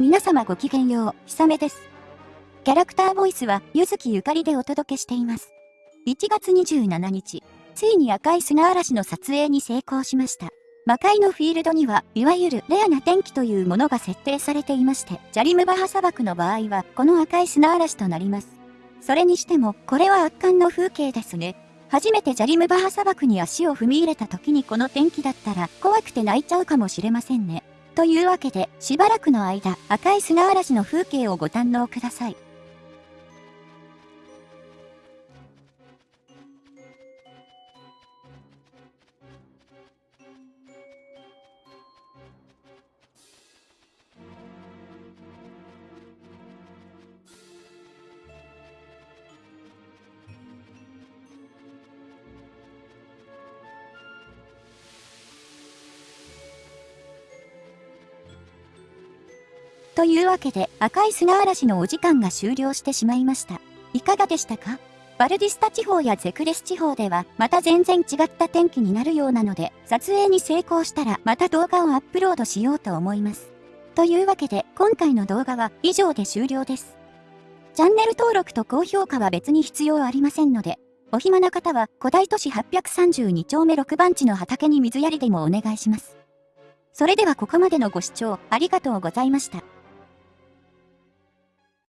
皆様ごきげんよう、ひさめです。キャラクターボイスは、ゆずきゆかりでお届けしています。1月27日、ついに赤い砂嵐の撮影に成功しました。魔界のフィールドには、いわゆるレアな天気というものが設定されていまして、ジャリムバハ砂漠の場合は、この赤い砂嵐となります。それにしても、これは圧巻の風景ですね。初めてジャリムバハ砂漠に足を踏み入れた時にこの天気だったら、怖くて泣いちゃうかもしれませんね。というわけで、しばらくの間、赤い砂嵐の風景をご堪能ください。というわけで赤い砂嵐のお時間が終了してしまいました。いかがでしたか？バルディスタ地方やゼクレス地方ではまた全然違った天気になるようなので撮影に成功したらまた動画をアップロードしようと思います。というわけで今回の動画は以上で終了です。チャンネル登録と高評価は別に必要ありませんので、お暇な方は古代都市832丁目6番地の畑に水やりでもお願いします。それではここまでのご視聴ありがとうございました。